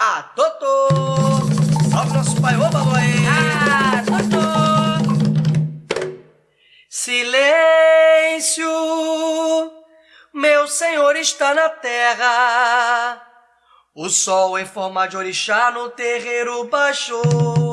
Ah, Totô! Salve nosso pai, ô Baluaê! Ah, Totô! Silêncio! Meu Senhor está na terra. O sol em forma de orixá no terreiro baixou.